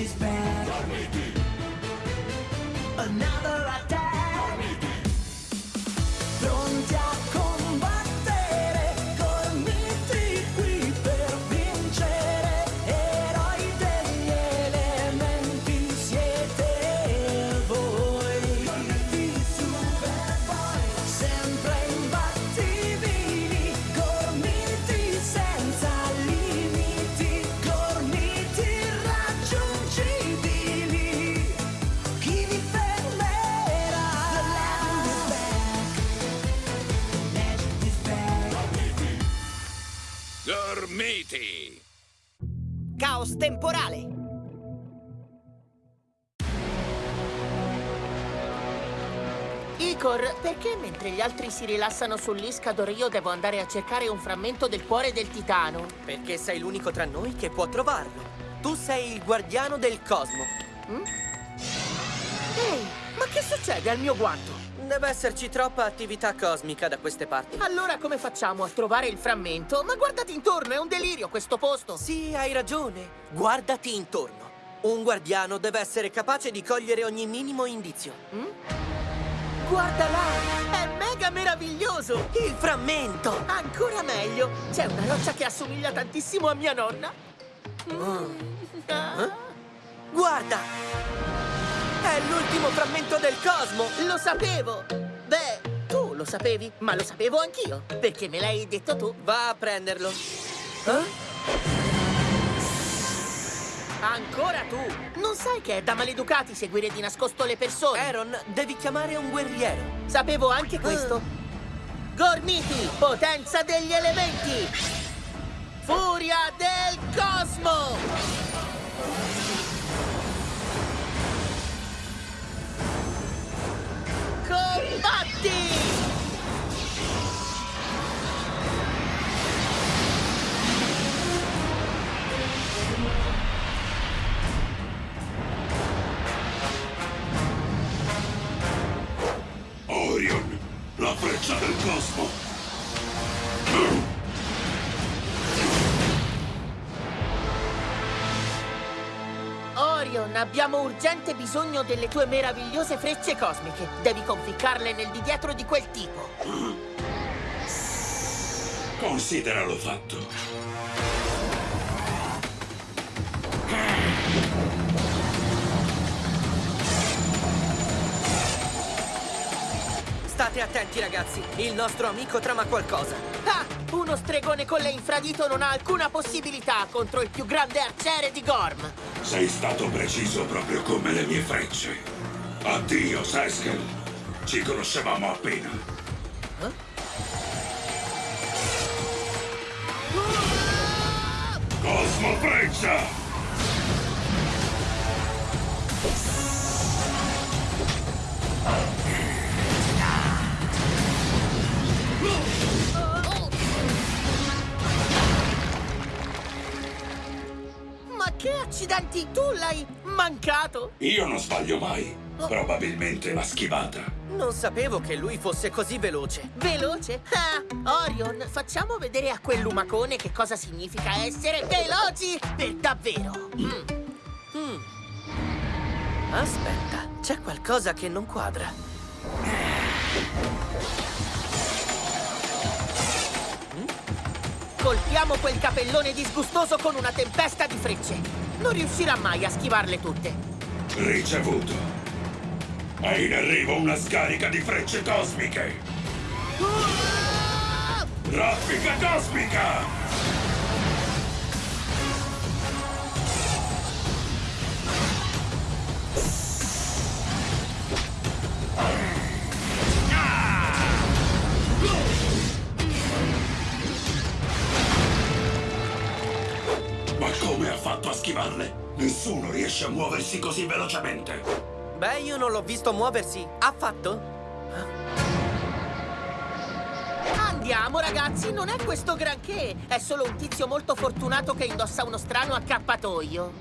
is bad. Army. Another Dormiti! Caos temporale! Icor, perché mentre gli altri si rilassano sull'Iscador io devo andare a cercare un frammento del cuore del titano? Perché sei l'unico tra noi che può trovarlo. Tu sei il guardiano del cosmo. Ehi, ma che succede al mio guanto? Deve esserci troppa attività cosmica da queste parti. Allora come facciamo a trovare il frammento? Ma guardati intorno, è un delirio questo posto! Sì, hai ragione. Guardati intorno. Un guardiano deve essere capace di cogliere ogni minimo indizio. Guarda là! È mega meraviglioso! Il frammento! Ancora meglio! C'è una roccia che assomiglia tantissimo a mia nonna. Ah, Guarda! È l'ultimo frammento del cosmo! Lo sapevo! Beh, tu lo sapevi, ma lo sapevo anch'io. Perché me l'hai detto tu. Va a prenderlo. Eh? Ancora tu! Non sai che è da maleducati seguire di nascosto le persone? Aaron, devi chiamare un guerriero. Sapevo anche questo. Gormiti, potenza degli elementi! Furia del cosmo! combate! Orion, abbiamo urgente bisogno delle tue meravigliose frecce cosmiche. Devi conficcarle nel di dietro di quel tipo. Consideralo fatto. State attenti, ragazzi. Il nostro amico trama qualcosa. Ah! Uno stregone con le infradito non ha alcuna possibilità contro il più grande arciere di Gorm. Sei stato preciso proprio come le mie frecce. Addio, Seskel. Ci conoscevamo appena. Cosmo Freccia! Accidenti, tu l'hai mancato? Io non sbaglio mai. Probabilmente l'ha schivata. Non sapevo che lui fosse così veloce. Veloce? Ah, Orion, facciamo vedere a quel lumacone che cosa significa essere veloci per davvero. Mm. Aspetta, c'è qualcosa che non quadra. Colpiamo quel capellone disgustoso con una tempesta di frecce. Non riuscirà mai a schivarle tutte. Ricevuto. È in arrivo una scarica di frecce cosmiche. Raffica cosmica! Nessuno riesce a muoversi così velocemente. Beh, io non l'ho visto muoversi affatto. Andiamo, ragazzi, non è questo granché. È solo un tizio molto fortunato che indossa uno strano accappatoio.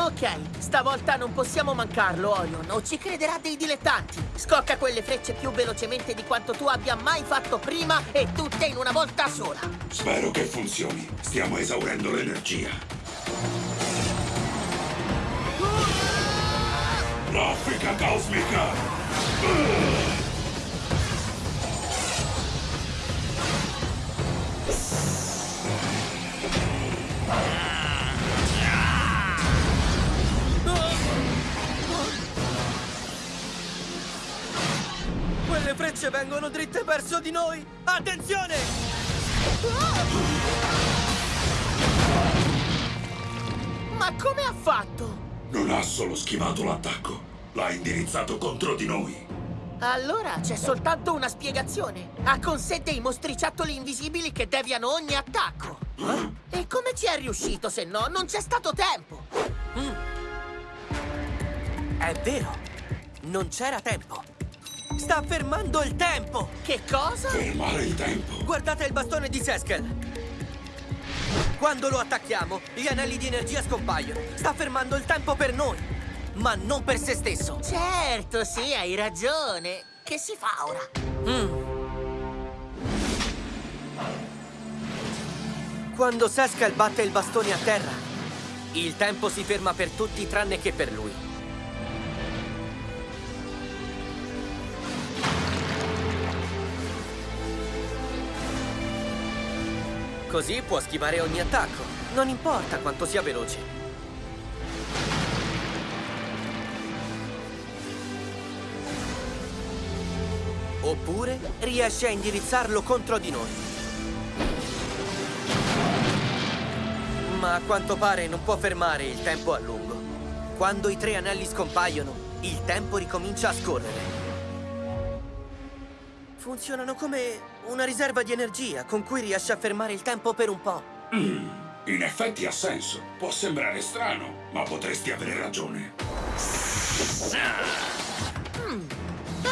Ok, stavolta non possiamo mancarlo, Orion, o ci crederà dei dilettanti. Scocca quelle frecce più velocemente di quanto tu abbia mai fatto prima e tutte in una volta sola. Spero che funzioni. Stiamo esaurendo l'energia. Raffica cosmica! Quelle frecce vengono dritte verso di noi! Attenzione! Ma come ha fatto? Non ha solo schivato l'attacco, l'ha indirizzato contro di noi. Allora c'è soltanto una spiegazione. Ha con sé dei mostriciattoli invisibili che deviano ogni attacco. E come ci è riuscito se no? Non c'è stato tempo. È vero! Non c'era tempo! Sta fermando il tempo! Che cosa? Fermare il tempo. Guardate il bastone di Seskel! Quando lo attacchiamo, gli anelli di energia scompaiono. Sta fermando il tempo per noi, ma non per se stesso. Certo, sì, hai ragione. Che si fa ora? Quando Seskel batte il bastone a terra, il tempo si ferma per tutti tranne che per lui. Così può schivare ogni attacco, non importa quanto sia veloce. Oppure riesce a indirizzarlo contro di noi. Ma a quanto pare non può fermare il tempo a lungo. Quando i tre anelli scompaiono, il tempo ricomincia a scorrere. Funzionano come una riserva di energia con cui riesce a fermare il tempo per un po'. In effetti ha senso. Può sembrare strano, ma potresti avere ragione.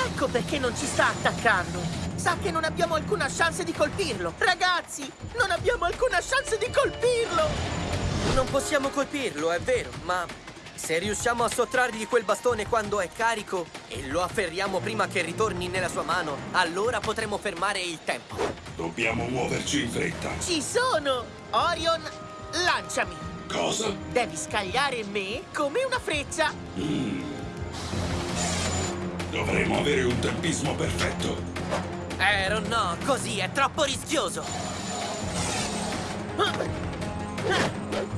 Ecco perché non ci sta attaccando. Sa che non abbiamo alcuna chance di colpirlo. Ragazzi, non abbiamo alcuna chance di colpirlo. Non possiamo colpirlo, è vero, ma se riusciamo a sottrargli quel bastone quando è carico e lo afferriamo prima che ritorni nella sua mano, allora potremo fermare il tempo. Dobbiamo muoverci in fretta. Ci sono! Orion, lanciami. Cosa? Devi scagliare me come una freccia. Dovremo avere un tempismo perfetto. Aaron, no, così è troppo rischioso. Ora! Uh!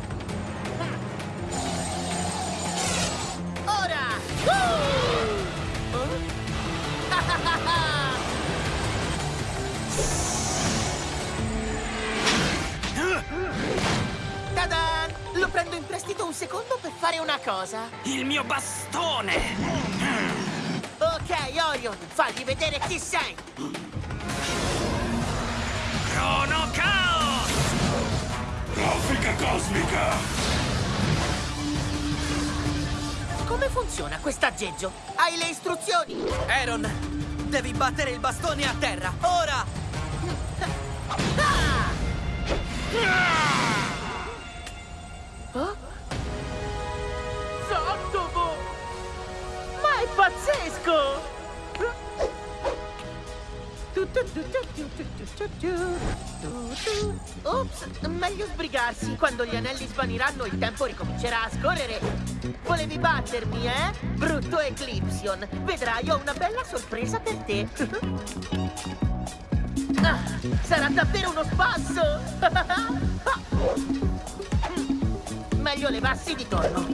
Lo prendo in prestito un secondo per fare una cosa. Il mio bastone! Ok, Orion, fagli vedere chi sei. Crono Chaos! Raffica cosmica! Come funziona quest'aggeggio? Hai le istruzioni? Aaron, devi battere il bastone a terra, ora! Ah! Oh? Sottovo! Ma è pazzesco! Ops, meglio sbrigarsi. Quando gli anelli svaniranno il tempo ricomincerà a scorrere. Volevi battermi, eh? Brutto Eclipsion. Vedrai, ho una bella sorpresa per te. Ah, sarà davvero uno spasso! Meglio levarsi di torno.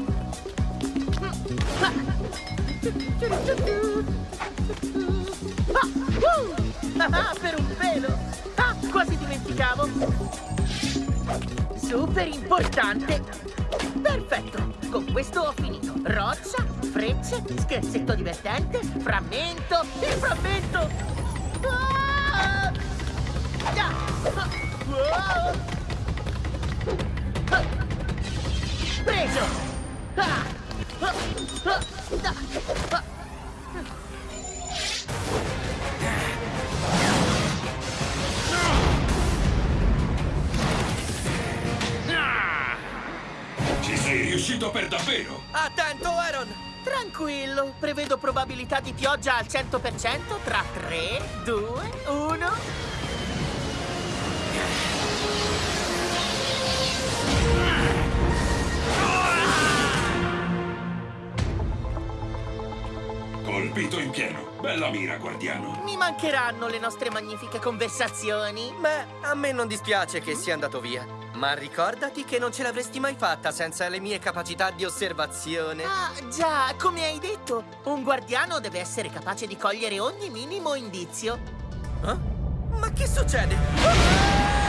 Ah! Ah, per un pelo! Ah, quasi dimenticavo! Super importante! Perfetto! Con questo ho finito. Roccia, frecce, scherzetto divertente, frammento, il frammento! Ah! Ah! Ah! Ah! Preso! Ah! Ah! Ah! Ci sei riuscito per davvero! Attento, Aaron! Tranquillo, prevedo probabilità di pioggia al 100% tra 3, 2, 1. Colpito in pieno. Bella mira, guardiano. Mi mancheranno le nostre magnifiche conversazioni. Beh, a me non dispiace che sia andato via. Ma ricordati che non ce l'avresti mai fatta senza le mie capacità di osservazione. Ah, già, come hai detto, un guardiano deve essere capace di cogliere ogni minimo indizio. Eh? Ma che succede? Beh,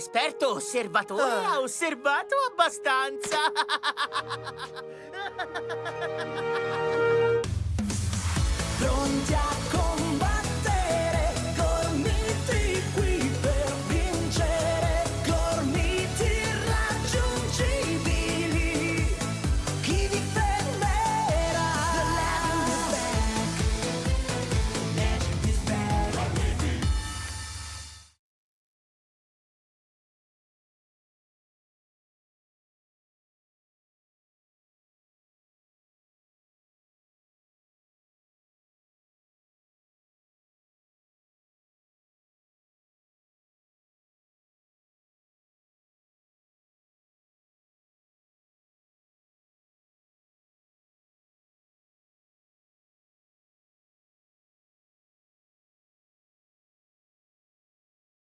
l'esperto osservatore Ah. ha osservato abbastanza. Pronti a